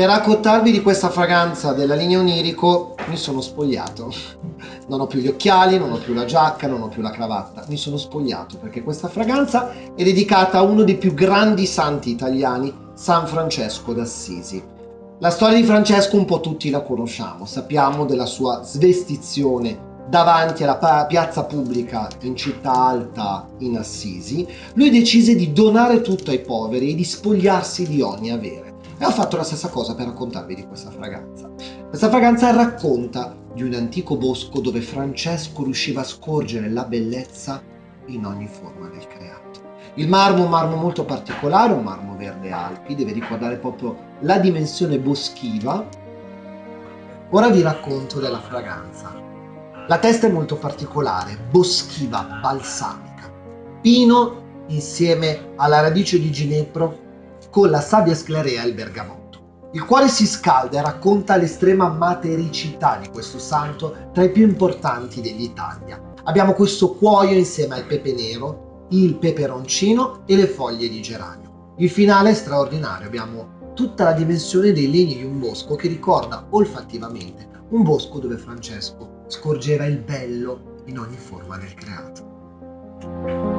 Per raccontarvi di questa fragranza della linea onirico mi sono spogliato. Non ho più gli occhiali, non ho più la giacca, non ho più la cravatta. Mi sono spogliato perché questa fragranza è dedicata a uno dei più grandi santi italiani, San Francesco d'Assisi. La storia di Francesco un po' tutti la conosciamo, sappiamo della sua svestizione davanti alla piazza pubblica in città alta in Assisi, lui decise di donare tutto ai poveri e di spogliarsi di ogni avere. E ho fatto la stessa cosa per raccontarvi di questa fragranza. Questa fragranza racconta di un antico bosco dove Francesco riusciva a scorgere la bellezza in ogni forma del creato. Il marmo è un marmo molto particolare, un marmo verde Alpi, deve ricordare proprio la dimensione boschiva. Ora vi racconto della fragranza. La testa è molto particolare, boschiva, balsamica. Pino insieme alla radice di ginepro con la sabbia sclarea e il bergamotto. Il cuore si scalda e racconta l'estrema matericità di questo santo tra i più importanti dell'Italia. Abbiamo questo cuoio insieme al pepe nero, il peperoncino e le foglie di geranio. Il finale è straordinario, abbiamo tutta la dimensione dei legni di un bosco che ricorda olfattivamente un bosco dove Francesco scorgeva il bello in ogni forma del creato.